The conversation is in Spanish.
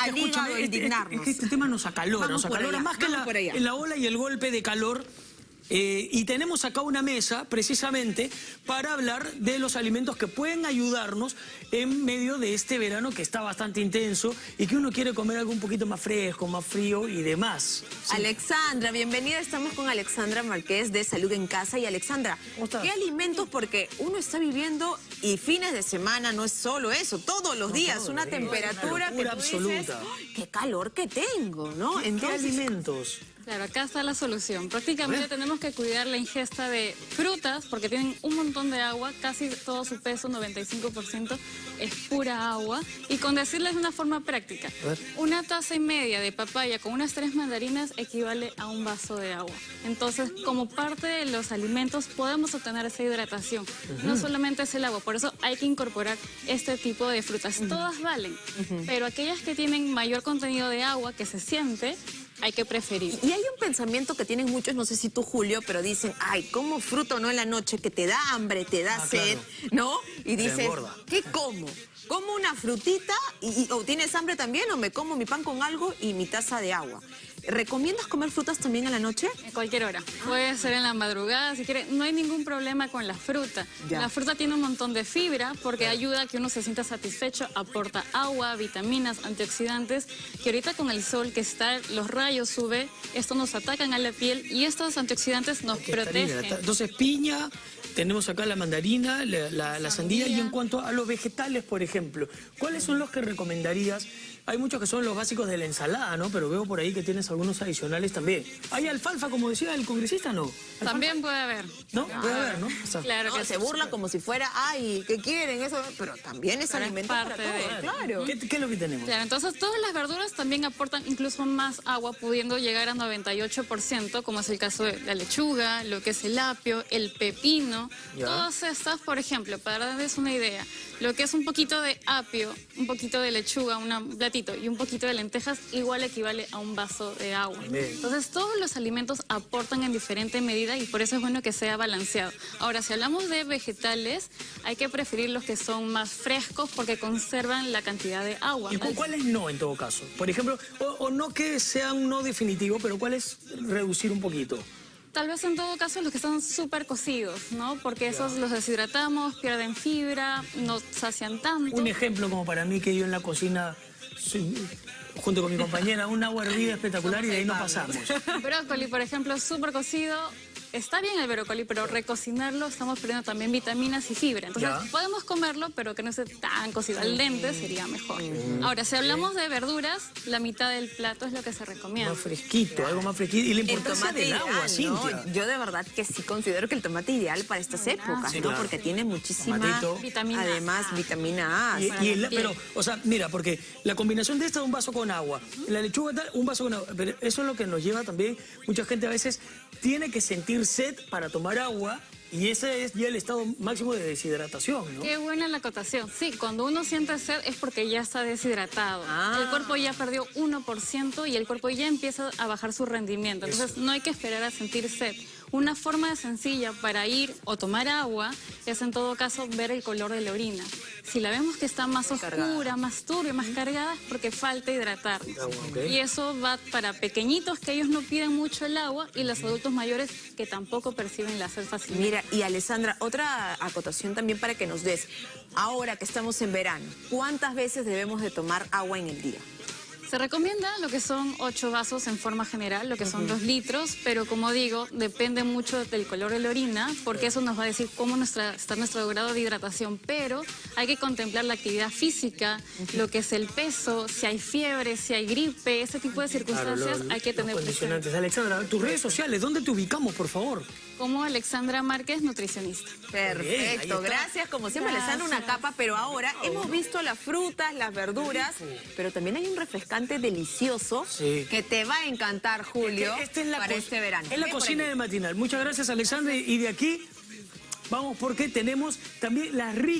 al hígado este, indignarnos. es que este tema nos acalora, Vamos nos acalora allá, más que la, la ola y el golpe de calor. Eh, y tenemos acá una mesa precisamente para hablar de los alimentos que pueden ayudarnos en medio de este verano que está bastante intenso y que uno quiere comer algo un poquito más fresco, más frío y demás. Sí. Alexandra, bienvenida. Estamos con Alexandra Marqués de Salud en Casa. Y Alexandra. ¿qué alimentos? Porque uno está viviendo y fines de semana no es solo eso, todos los días, todo, una temperatura una que tú dices, absoluta. "Ay, qué calor que tengo, ¿no? ¿Qué Entonces, alimentos? Claro, acá está la solución. Prácticamente tenemos que cuidar la ingesta de frutas porque tienen un montón de agua, casi todo su peso, 95% es pura agua. Y con decirles de una forma práctica, una taza y media de papaya con unas tres mandarinas equivale a un vaso de agua. Entonces, como parte de los alimentos podemos obtener esa hidratación. No solamente es el agua, por eso hay que incorporar este tipo de frutas. Todas valen, pero aquellas que tienen mayor contenido de agua que se siente, hay que preferir. Y hay un pensamiento que tienen muchos, no sé si tú, Julio, pero dicen, ay, como fruta o no en la noche que te da hambre, te da Ah, sed, claro. ¿no? Y dices, engorda. ¿qué como? ¿Como una frutita y, y- o tienes hambre también o me como mi pan con algo y mi taza de agua? ¿Recomiendas comer frutas también en la noche? En cualquier hora. Puede ser en la madrugada, si quiere. No hay ningún problema con la fruta. Ya. La fruta tiene un montón de fibra porque ayuda a que uno se sienta satisfecho, aporta agua, vitaminas, antioxidantes, que ahorita con el sol que está, los rayos UV, estos nos atacan a la piel y estos antioxidantes nos protegen. Entonces, piña, tenemos acá la mandarina, la, la- la sandía. y en cuanto a los vegetales, por ejemplo, ¿cuáles son los que recomendarías? Hay muchos que son los básicos de la ensalada, ¿no? Pero veo por ahí que tienes algunos adicionales también. ¿Hay alfalfa, como decía el congresista, no? ¿Alfalfa? También puede haber. ¿No? Puede haber, ¿no? O sea, Claro No, que se burla como si fuera, ay, ¿qué quieren? Eso, pero también es Pero es alimento para todos, de- claro. ¿Qué, qué es lo que tenemos? Claro, entonces todas las verduras también aportan incluso más agua, pudiendo llegar a 98%, como es el caso de la lechuga, lo que es el apio, el pepino. Ya. Todas estas, por ejemplo, para darles una idea, lo que es un poquito de apio, un poquito de lechuga, una- un y un poquito de lentejas, igual equivale a un vaso de agua. Entonces todos los alimentos aportan en diferente medida y por eso es bueno que sea balanceado. Ahora, si hablamos de vegetales, hay que preferir los que son más frescos porque conservan la cantidad de agua. ¿Y cu- cuáles no, en todo caso? Por ejemplo, o, o no que sean no definitivo, pero cuáles reducir un poquito. Tal vez en todo caso los que están súper cocidos, ¿no? Porque esos los deshidratamos, pierden fibra, no sacian tanto. Un ejemplo como para mí que yo en la cocina, soy- junto con mi compañera, un agua hervida espectacular y de ahí no pasamos. Brócoli, por ejemplo, súper cocido. Está bien el brócoli, pero recocinarlo estamos perdiendo también vitaminas y fibra. Entonces, Ya. podemos comerlo, pero que no esté tan cocido al dente sería mejor. Ahora, si hablamos de verduras, la mitad del plato es lo que se recomienda. Más fresquito, algo más fresquito. Y la El importancia tomate del ideal, agua, ¿no? Cintia. Yo de verdad que sí considero que el tomate ideal para estas épocas, Sí, ¿no? claro. Porque tiene muchísima, Tomatito. Vitamina además, A. vitamina A. Y- el- pero, o sea, mira, porque la combinación de esta es un vaso con agua, la lechuga tal, un vaso con agua, pero eso es lo que nos lleva también, mucha gente a veces tiene que sentir sed para tomar agua y ese es ya el estado máximo de deshidratación, ¿no? Qué buena la acotación. Sí, cuando uno siente sed es porque ya está deshidratado. Ah. El cuerpo ya perdió 1% y el cuerpo ya empieza a bajar su rendimiento. Entonces no hay que esperar a sentir sed. Una forma sencilla para ir o tomar agua es en todo caso ver el color de la orina. Si la vemos que está más oscura, más turbia, más cargada, es porque falta hidratar. Ok. Y eso va para pequeñitos que ellos no piden mucho el agua y los adultos mayores que tampoco perciben la sed fácilmente. Mira, y Alessandra, otra acotación también para que nos des. Ahora que estamos en verano, ¿cuántas veces debemos de tomar agua en el día? Se recomienda lo que son 8 vasos en forma general, lo que son 2 litros, pero como digo, depende mucho del color de la orina, porque eso nos va a decir cómo nuestra, está nuestro grado de hidratación, pero hay que contemplar la actividad física, lo que es el peso, si hay fiebre, si hay gripe, ese tipo de circunstancias los- hay que tener presente. condicionantes. Alexandra, tus redes sociales, ¿dónde te ubicamos, por favor? Como Alexandra Márquez, nutricionista. Perfecto, gracias. Como siempre, les dan una Gracias. capa, pero ahora hemos visto las frutas, las verduras, pero también hay un refrescante delicioso Sí. que te va a encantar, Julio, Esta es la para este verano. Es la Ven cocina de matinal. Muchas gracias, Alexandra. Y de aquí vamos porque tenemos también las ricas.